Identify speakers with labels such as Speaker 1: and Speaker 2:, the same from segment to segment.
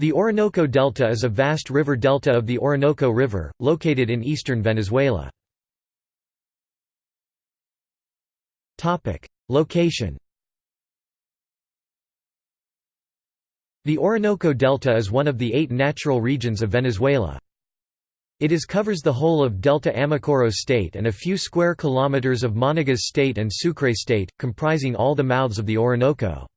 Speaker 1: The Orinoco Delta is a vast river delta of the Orinoco River, located in eastern Venezuela. Location The Orinoco Delta is one of the eight natural regions of Venezuela. It is covers the whole of Delta Amacuro State and a few square kilometers of Monagas State and Sucre State, comprising all the mouths of the Orinoco.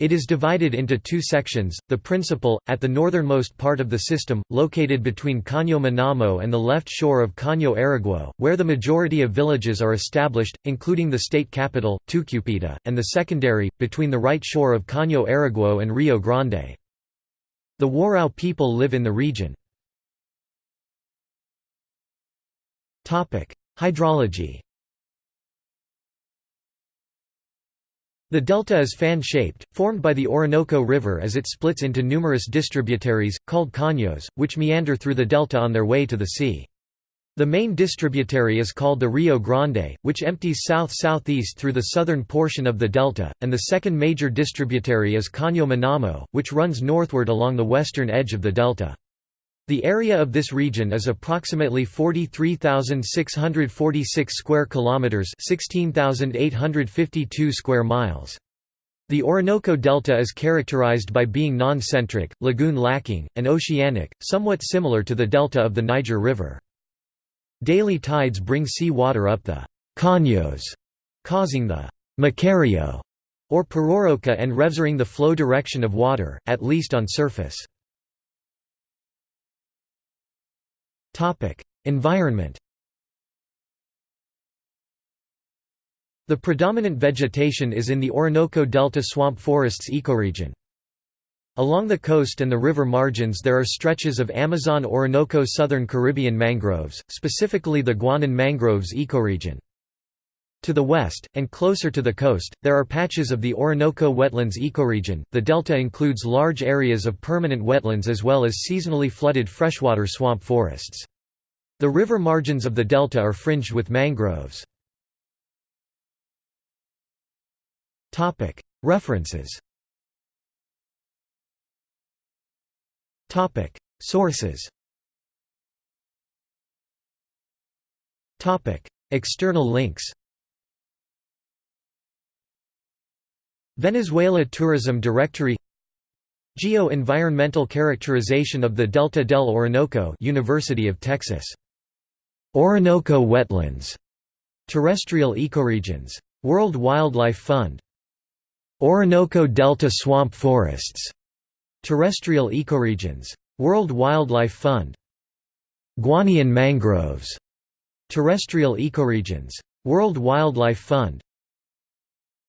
Speaker 1: It is divided into two sections, the principal, at the northernmost part of the system, located between Caño Manamo and the left shore of Caño Araguao, where the majority of villages are established, including the state capital, Tucupita, and the secondary, between the right shore of Caño Araguao and Rio Grande. The Warao people live in the region. Hydrology The delta is fan-shaped, formed by the Orinoco River as it splits into numerous distributaries, called caños, which meander through the delta on their way to the sea. The main distributary is called the Rio Grande, which empties south-southeast through the southern portion of the delta, and the second major distributary is Caño Manamo, which runs northward along the western edge of the delta. The area of this region is approximately 43,646 square kilometers, 16,852 square miles. The Orinoco Delta is characterized by being non-centric, lagoon-lacking, and oceanic, somewhat similar to the delta of the Niger River. Daily tides bring sea water up the caños, causing the macareo or pororoca and revsering the flow direction of water, at least on surface. Environment The predominant vegetation is in the Orinoco Delta swamp forests ecoregion. Along the coast and the river margins there are stretches of Amazon-Orinoco southern Caribbean mangroves, specifically the Guianan mangroves ecoregion. To the west, and closer to the coast, there are patches of the Orinoco wetlands ecoregion. The delta includes large areas of permanent wetlands as well as seasonally flooded freshwater swamp forests. The river margins of the delta are fringed with mangroves. References. Sources. External links. Venezuela Tourism Directory. Geo-environmental characterization of the Delta del Orinoco University of Texas. Orinoco wetlands. Terrestrial ecoregions. World Wildlife Fund. Orinoco Delta swamp forests. Terrestrial ecoregions. World Wildlife Fund. Guianan mangroves. Terrestrial ecoregions. World Wildlife Fund